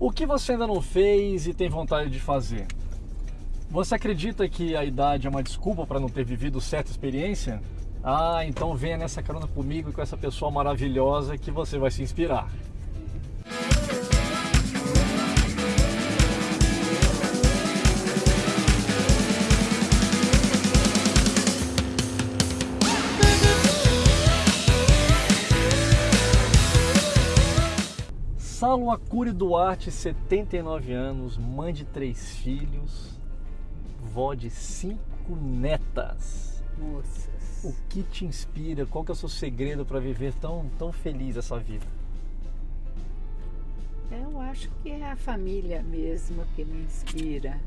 O que você ainda não fez e tem vontade de fazer? Você acredita que a idade é uma desculpa para não ter vivido certa experiência? Ah, então venha nessa carona comigo e com essa pessoa maravilhosa que você vai se inspirar. Saulo Acuri Duarte, 79 anos, mãe de três filhos, vó de cinco netas. Moças. O que te inspira? Qual que é o seu segredo para viver tão, tão feliz essa vida? Eu acho que é a família mesmo que me inspira.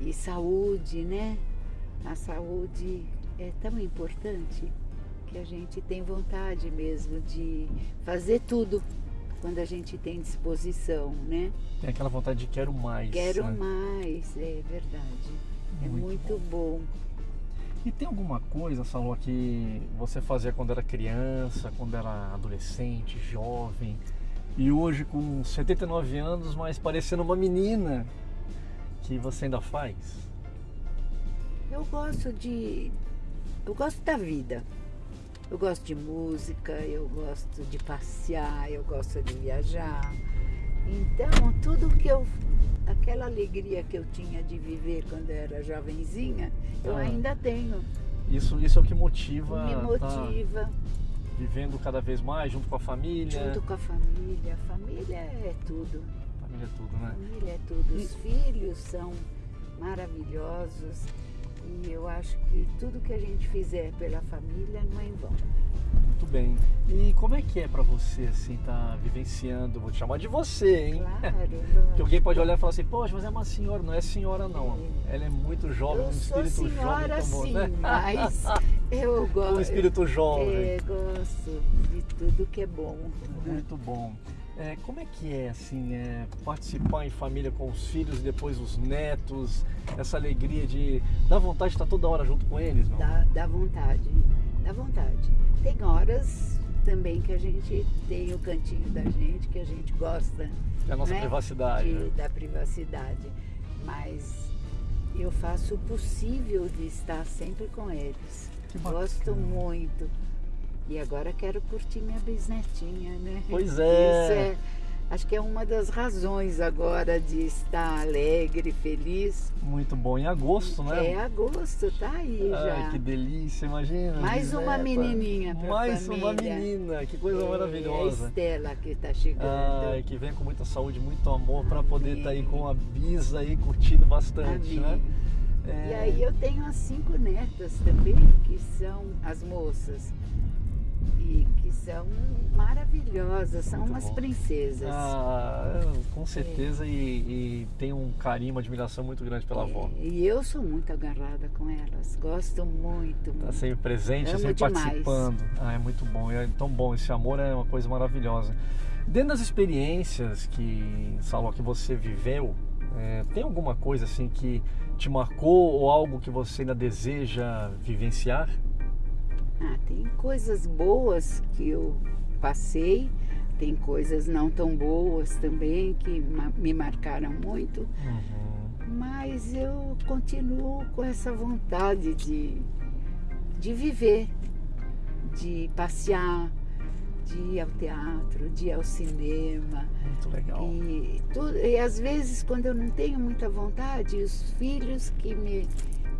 E saúde, né? A saúde é tão importante que a gente tem vontade mesmo de fazer tudo quando a gente tem disposição, né? Tem aquela vontade de quero mais. Quero né? mais, é verdade. é Muito muito bom. E tem alguma coisa, Saulo, que você fazia quando era criança, quando era adolescente, jovem, e hoje com 79 anos, mas parecendo uma menina, que você ainda faz? Eu gosto de. Eu gosto da vida. Eu gosto de música, eu gosto de passear, eu gosto de viajar. Então, tudo que eu. Aquela alegria que eu tinha de viver quando eu era jovenzinha, eu Ah. ainda tenho. Isso, isso é o que motiva, Me tá motiva, vivendo cada vez mais junto com a família. junto com a família. Família é tudo. Família é tudo, né? Família é tudo. Os filhos são maravilhosos. E eu acho que tudo que a gente fizer pela família não é em vão. Muito bem. E como é que é pra você, assim, tá vivenciando? Vou te chamar de você, hein? Claro. Que alguém pode olhar e falar assim, poxa, mas é uma senhora. Não é senhora, não. Ela é muito jovem, Eu um espírito senhora jovem. como, sim, né? mas eu gosto. Um espírito jovem. É, gosto de tudo que é bom. Muito bom. É, como é que é, assim, é, participar em família com os filhos e depois os netos? Essa alegria de... Dá vontade de estar toda hora junto com eles, não? Dá, dá vontade, dá vontade. Tem horas também que a gente tem o cantinho da gente, que a gente gosta É a nossa né, privacidade. de- né? da privacidade. Mas eu faço o possível de estar sempre com eles. Gosto muito. E agora quero curtir minha bisnetinha, né? Pois é. Isso é. Acho que é uma das razões agora de estar alegre, feliz. Muito bom. Em agosto, né? É agosto, tá aí Ai, já. que delícia, imagina. Mais uma menininha pra Mais uma família. menina, que coisa É a maravilhosa. Estela que está chegando. Ai, que venha com muita saúde, muito amor para poder estar aí com a Bisa aí curtindo bastante, Amém. né? E É, aí eu tenho as cinco netas também, que são as moças. Que são maravilhosas, são Muito umas bom. princesas. Ah, É. com certeza e, e tem um carinho, uma admiração muito grande pela avó. É, E eu sou muito agarrada com elas, gosto muito. Tá muito. sempre presente, Amo sempre demais. participando. Ah, é muito bom, é tão bom. Esse amor é uma coisa maravilhosa. Dentro das experiências que, Saulo, que você viveu, é, tem alguma coisa assim que te marcou ou algo que você ainda deseja vivenciar? Ah, tem coisas boas que eu passei, tem coisas não tão boas também que me marcaram muito. Uhum. Mas eu continuo com essa vontade de, de viver, de passear, de ir ao teatro, de ir ao cinema. Muito legal. E, tudo, e às vezes, quando eu não tenho muita vontade, os filhos que me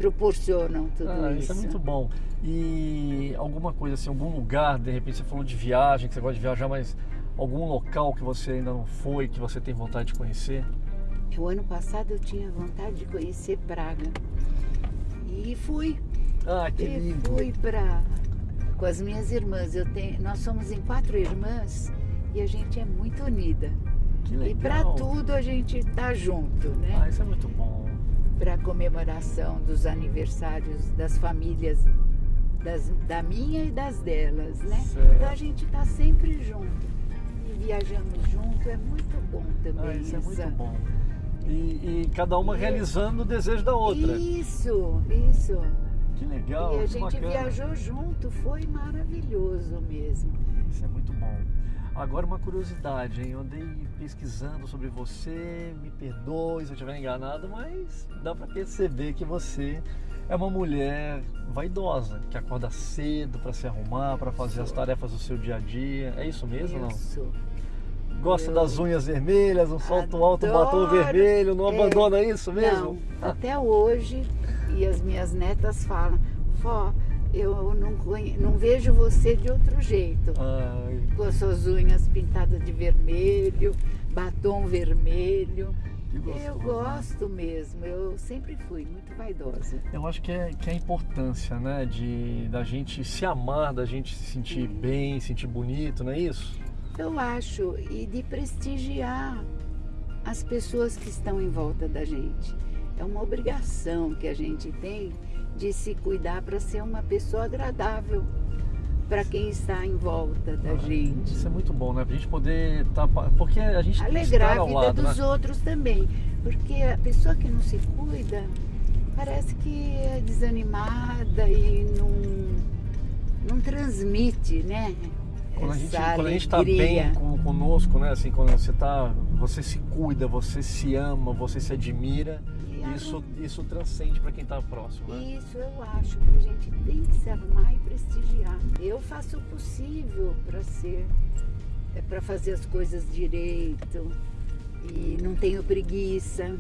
proporcionam tudo Ah, isso. isso é muito bom. E alguma coisa assim, algum lugar, de repente você falou de viagem, que você gosta de viajar, mas algum local que você ainda não foi, que você tem vontade de conhecer? O ano passado eu tinha vontade de conhecer Praga. E fui. Ah, que E lindo. fui para com as minhas irmãs. Eu tenho, nós somos em quatro irmãs e a gente é muito unida. Que E para legal. tudo a gente tá junto, né? Ah, isso é muito bom. Para comemoração dos aniversários das famílias das, da minha e das delas, né? Certo. Então a gente tá sempre junto. E viajamos junto, é muito bom também. Ah, isso é muito bom. E, e cada uma E- realizando o desejo da outra. Isso, isso. Que legal, e a gente bacana. viajou junto, foi maravilhoso mesmo. Isso é muito bom. Agora uma curiosidade, hein? Eu andei pesquisando sobre você, me perdoe se eu estiver enganado, mas dá para perceber que você é uma mulher vaidosa, que acorda cedo para se arrumar, para fazer as tarefas do seu dia a dia. É isso mesmo, eu não? Gosta Eu das unhas vermelhas, um salto alto, um batom vermelho, não É. abandona isso mesmo? Não, até hoje, e as minhas netas falam, vó, eu não, não vejo você de outro jeito. Ai, Com as suas unhas pintadas de vermelho, batom vermelho. gostoso, Eu né? gosto mesmo, eu sempre fui muito vaidosa. Eu acho que é, que é a importância, né, de da gente se amar, da gente se sentir bem, sentir bonito, não é isso? Eu acho, e de prestigiar as pessoas que estão em volta da gente. É uma obrigação que a gente tem de se cuidar para ser uma pessoa agradável para quem está em volta da gente. Isso é muito bom, né? Pra gente poder estar. porque a gente tem que Alegrar a vida lado, dos né? outros também. Porque a pessoa que não se cuida parece que é desanimada e não, não transmite, né? Quando a gente, quando a gente tá alegria. bem com, conosco, né? Assim, quando você tá. Você se cuida, você se ama, você se admira, Isso, isso transcende para quem tá próximo, né? Isso eu acho que a gente tem que se arrumar e prestigiar. Eu faço o possível para ser, é para fazer as coisas direito e não tenho preguiça.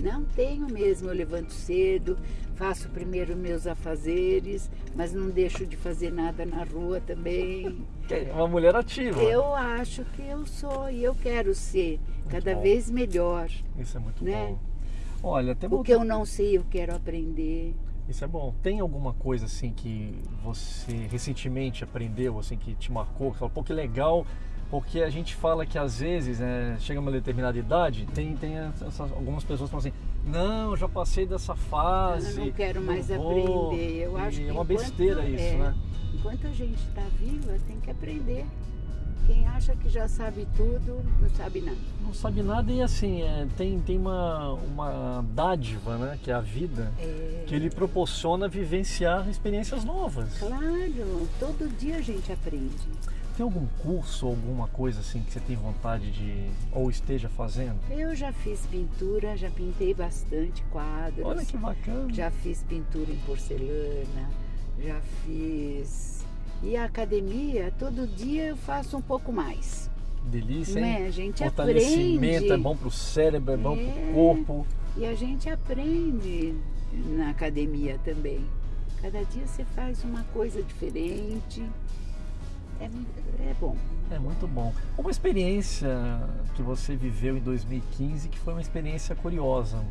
Não tenho mesmo, eu levanto cedo, faço primeiro meus afazeres, mas não deixo de fazer nada na rua também. É uma mulher ativa. Eu acho que eu sou e eu quero ser cada bom. vez melhor. Isso é muito Né? bom. Olha, tem O que eu não sei, eu quero aprender. Isso é bom. Tem alguma coisa assim que você recentemente aprendeu, assim, que te marcou? Que falou, pô, que legal. Porque a gente fala que às vezes, né, chega uma determinada idade, tem, tem essas- algumas pessoas que falam assim, não, já passei dessa fase. Eu não quero mais vou." aprender. Eu acho que é uma besteira isso, é, né? Enquanto a gente está viva, tem que aprender. Quem acha que já sabe tudo, não sabe nada. Não sabe nada e assim, é, tem, tem uma, uma dádiva, né, que é a vida, É, que ele proporciona vivenciar experiências novas. Claro, todo dia a gente aprende. Tem algum curso, alguma coisa assim que você tem vontade de ou esteja fazendo? Eu já fiz pintura, já pintei bastante quadros. Olha que bacana. Já fiz pintura em porcelana, já fiz. E a academia, todo dia eu faço um pouco mais. Delícia, Não hein? é? A gente Fortalecimento aprende. é bom pro cérebro, é bom É. corpo. E a gente aprende na academia também. Cada dia você faz uma coisa diferente. É, é bom. É muito bom. Uma experiência que você viveu em 2015 que foi uma experiência curiosa.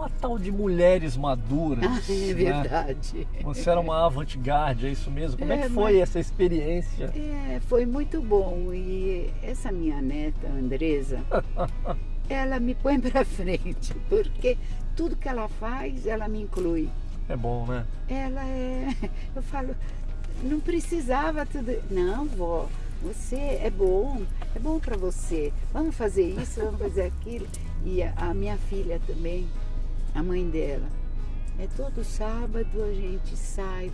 Uma tal de mulheres maduras. Ah, é né? verdade. Você era uma avant-garde, é isso mesmo? Como é, É, que foi mas- essa experiência? É, foi muito bom. E essa minha neta, Andresa, ela me põe pra frente, porque tudo que ela faz, ela me inclui. É bom, né? Ela é. Eu falo, não precisava tudo. Não, vó, você é bom, é bom para você. Vamos fazer isso, vamos fazer aquilo. E a minha filha também, a mãe dela. É todo sábado a gente sai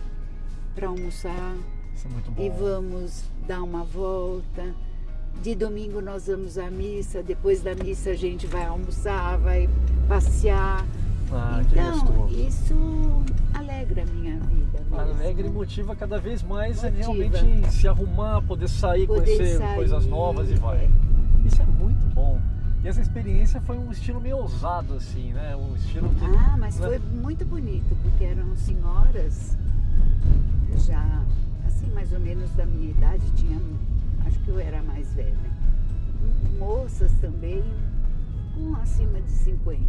para almoçar Isso é muito bom. e vamos dar uma volta. De domingo nós vamos à missa, depois da missa a gente vai almoçar, vai passear. Ah, que então, isso alegra a minha vida. mesmo. Alegre e motiva cada vez mais Motiva. realmente se arrumar, poder sair, Poder conhecer sair, coisas novas e vai. é. Isso é muito bom. E essa experiência foi um estilo meio ousado, assim, né? Um estilo que. Ah, mas né? foi muito bonito, porque eram senhoras já, assim, mais ou menos da minha idade, tinha, acho que eu era mais velha. Moças também, com acima de 50.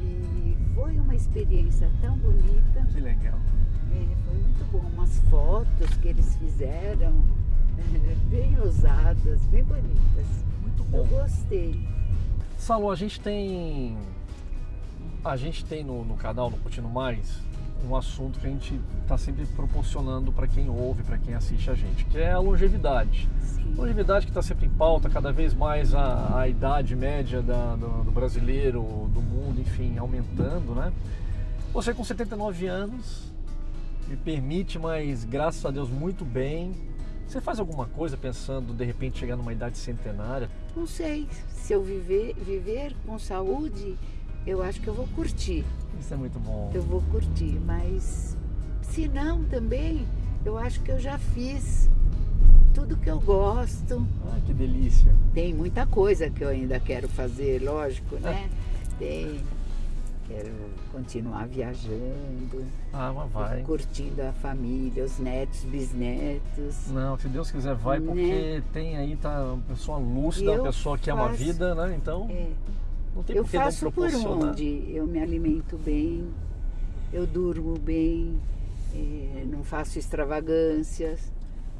E foi uma experiência tão bonita, Que legal. é, foi muito bom. Umas fotos que eles fizeram, é, bem ousadas, bem bonitas. Eu gostei. Salô, a gente tem. A gente tem no, no canal, no Curtindo Mais, um assunto que a gente está sempre proporcionando para quem ouve, para quem assiste a gente, que é a longevidade. Sim. Longevidade que está sempre em pauta, cada vez mais a, a idade média da- do, do brasileiro, do mundo, enfim, aumentando, né? Você com 79 anos, me permite, mas graças a Deus muito bem, Você faz alguma coisa pensando de repente chegar numa idade centenária? Não sei. Se eu viver, viver com saúde, eu acho que eu vou curtir. Isso é muito bom. Eu vou curtir, mas se não também, eu acho que eu já fiz tudo que eu gosto. Ah, que delícia. Tem muita coisa que eu ainda quero fazer, lógico, né? Tem. Quero continuar viajando. Ah, mas vai. Curtindo a família, os netos, bisnetos. Não, se Deus quiser, vai, porque Né? tem aí, tá uma pessoa lúcida, uma pessoa que ama a faço- vida, né? Então, É, não tem eu por que não faço por onde eu me alimento bem, eu durmo bem, eh, não faço extravagâncias.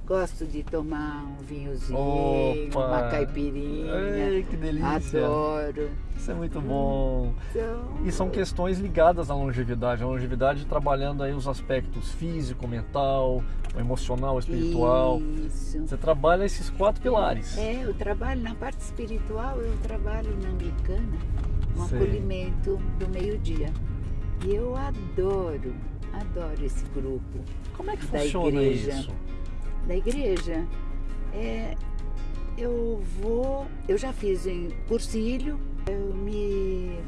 Gosto de tomar um vinhozinho, Opa! uma caipirinha. Ei, que delícia. Adoro. Isso é muito bom. Então, E são questões ligadas à longevidade. A longevidade trabalhando aí os aspectos físico, mental, emocional, espiritual. Isso. Você trabalha esses quatro pilares. É, eu trabalho na parte espiritual, eu trabalho na Anglicana, um Sei. acolhimento do meio-dia. E eu adoro, adoro esse grupo Como é que funciona igreja. isso? Da igreja. É, eu vou, eu já fiz em cursilho, eu me,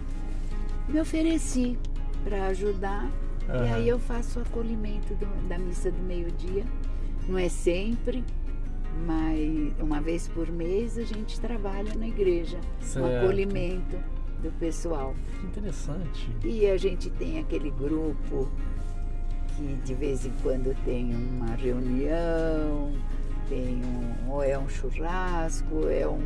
me ofereci para ajudar e Aham. aí eu faço o acolhimento do- da missa do meio-dia. Não é sempre, mas uma vez por mês a gente trabalha na igreja, Certo. acolhimento do pessoal. Que interessante. E a gente tem aquele grupo que de vez em quando tem uma reunião, tem um, ou é um churrasco, é um,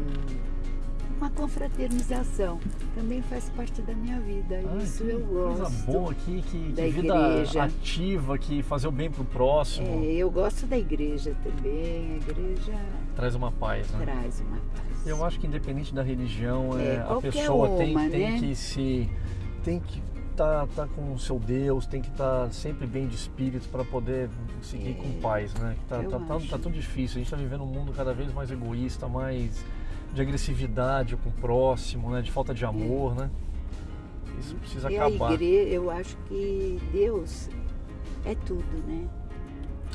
uma confraternização. Também faz parte da minha vida. Isso eu Coisa gosto. boa, que, que, que vida igreja. ativa, que fazer o bem pro próximo. É, eu gosto da igreja também. A igreja Traz uma paz, né? traz uma paz. Eu acho que independente da religião, É, é, a pessoa tem, uma, tem né? que se. tem que estar tá, com o seu Deus, tem que estar sempre bem de espírito para poder seguir É, com paz, né? Tá, tá, tá, tá tão difícil. A gente está vivendo um mundo cada vez mais egoísta, mais de agressividade com o próximo, né? De falta de amor, né? Isso precisa e a acabar. igreja, eu acho que Deus é tudo, né?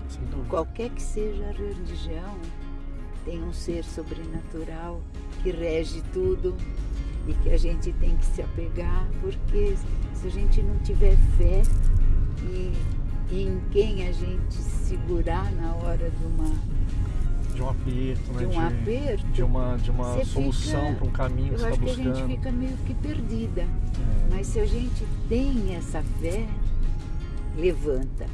Sem dúvida. Qualquer que seja a religião, tem um ser sobrenatural que rege tudo e que a gente tem que se apegar, porque se a gente não tiver fé e, e em quem a gente segurar na hora de uma De um aperto, né? de um aperto, de uma, de uma solução para um caminho que eu você acho está que a gente buscando. fica meio que perdida. É. Mas se a gente tem essa fé, levanta.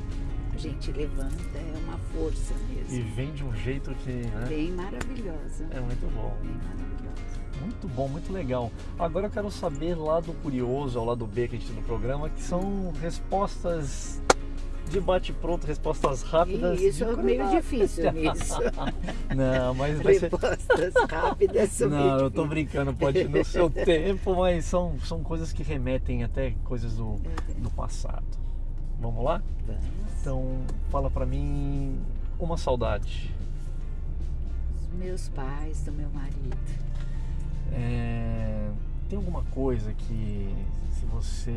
A gente levanta, é uma força E vem de um jeito que né, Bem maravilhosa. é muito bom. Bem maravilhosa. Muito bom, muito legal. Agora eu quero saber lá do curioso, ao lado B que a gente tem no programa, que são respostas de bate-pronto, respostas rápidas. Isso é meio difícil nisso. Não, mas vai ser... Respostas rápidas são Não, eu tô brincando, pode ir no seu tempo, mas são, são coisas que remetem até coisas do, do passado. Vamos lá? Vamos. Então, fala pra mim uma saudade. Os meus pais, do meu marido. É, tem alguma coisa que se você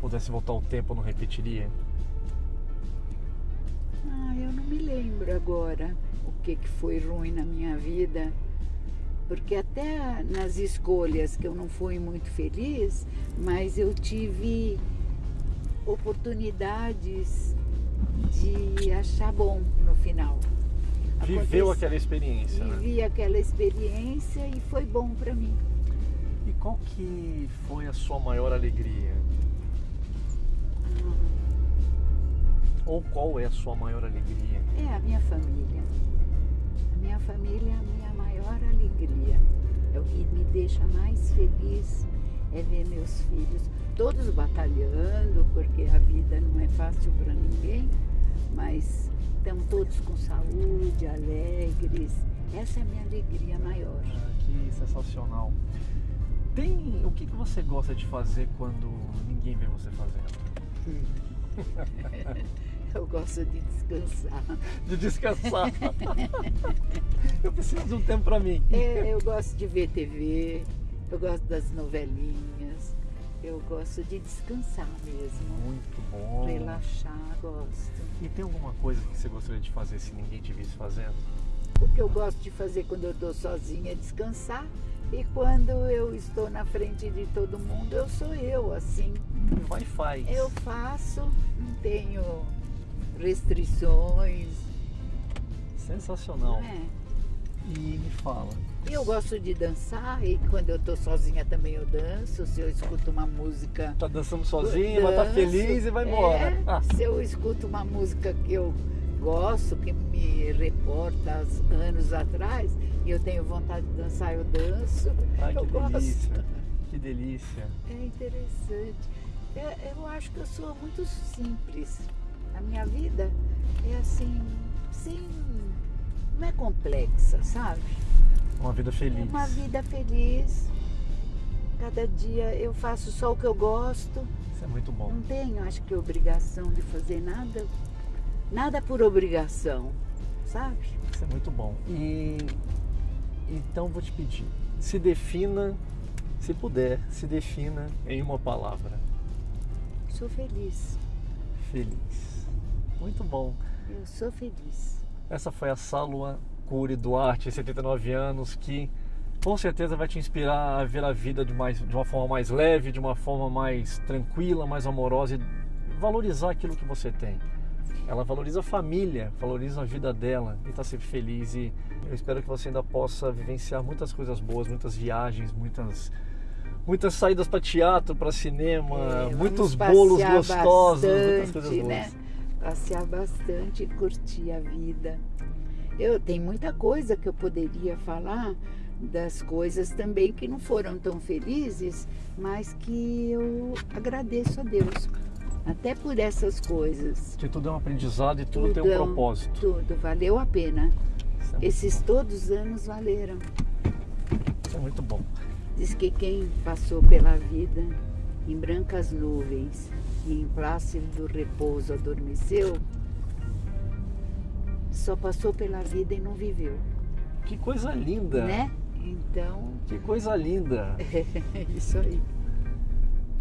pudesse voltar o tempo não repetiria? Ah, eu não me lembro agora o que, que foi ruim na minha vida, porque até nas escolhas que eu não fui muito feliz, mas eu tive oportunidades de achar bom final. Viveu aquela experiência, né? Vivi aquela experiência e foi bom para mim. E qual que foi a sua maior alegria? Ou qual é a sua maior alegria? É a minha família. A minha família é a minha maior alegria. É o que me deixa mais feliz é ver meus filhos todos batalhando, porque a vida não é fácil para ninguém, mas estão todos com saúde, alegres. Essa é a minha alegria maior. Ah, que sensacional. Tem o que, que você gosta de fazer quando ninguém vê você fazendo? Eu gosto de descansar. De descansar. Eu preciso de um tempo pra mim. É, eu gosto de ver TV, eu gosto das novelinhas, eu gosto de descansar mesmo. Muito bom. Relaxar, gosto. E tem alguma coisa que você gostaria de fazer se ninguém te visse fazendo? O que eu gosto de fazer quando eu estou sozinha é descansar. E quando eu estou na frente de todo mundo, eu sou eu, assim. Vai e faz. Eu faço, não tenho restrições. Sensacional. Não é? Fala. Eu gosto de dançar e quando eu estou sozinha também eu danço. Se eu escuto uma música. Tá dançando sozinha, mas tá danço. feliz e vai embora. É, Ah, se eu escuto uma música que eu gosto, que me reporta há anos atrás, e eu tenho vontade de dançar, eu danço. ai, eu que gosto. delícia. Que delícia. É interessante. É, eu acho que eu sou muito simples. A minha vida é assim, sem. não é complexa, sabe? Uma vida feliz. uma vida feliz. Cada dia eu faço só o que eu gosto. Isso é muito bom. Não tenho, acho que, obrigação de fazer nada. Nada por obrigação, sabe? Isso é muito bom. E então vou te pedir, se defina, se puder, se defina em uma palavra. Sou feliz. Feliz. Muito bom. Eu sou feliz. Essa foi a Sálua Cury Duarte, 79 anos, que com certeza vai te inspirar a ver a vida de, mais, de uma forma mais leve, de uma forma mais tranquila, mais amorosa e valorizar aquilo que você tem. Ela valoriza a família, valoriza a vida dela e está sempre feliz. E eu espero que você ainda possa vivenciar muitas coisas boas, muitas viagens, muitas muitas saídas para teatro, para cinema, É, muitos bolos gostosos, muitas bastante, coisas boas. né? Passear bastante e curtir a vida. Eu tenho muita coisa que eu poderia falar das coisas também que não foram tão felizes, mas que eu agradeço a Deus. Até por essas coisas. Que tudo é um aprendizado e tudo, tem um é propósito. Tudo, valeu a pena. É Esses todos os anos valeram. Isso é muito bom. Diz que quem passou pela vida em brancas nuvens e em plácido repouso adormeceu, só passou pela vida e não viveu, Que coisa linda! né? Então, Que coisa linda! é isso aí.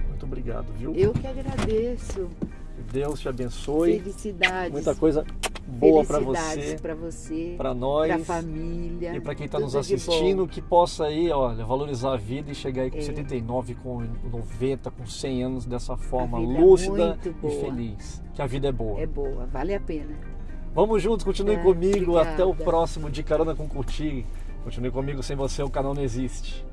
Muito obrigado, viu? Eu que agradeço. Deus te abençoe. Felicidades. Muita coisa boa para você, para você, para para nós a família. e para quem está nos assistindo, que possa aí, olha, valorizar a vida e chegar aí com É. 79, com 90, com 100 anos dessa forma é lúcida muito e feliz. Que a vida é boa. É boa, vale a pena. Vamos juntos, continue é, comigo. Obrigada. Até o próximo De Carona com Curti. Continue comigo, sem você o canal não existe.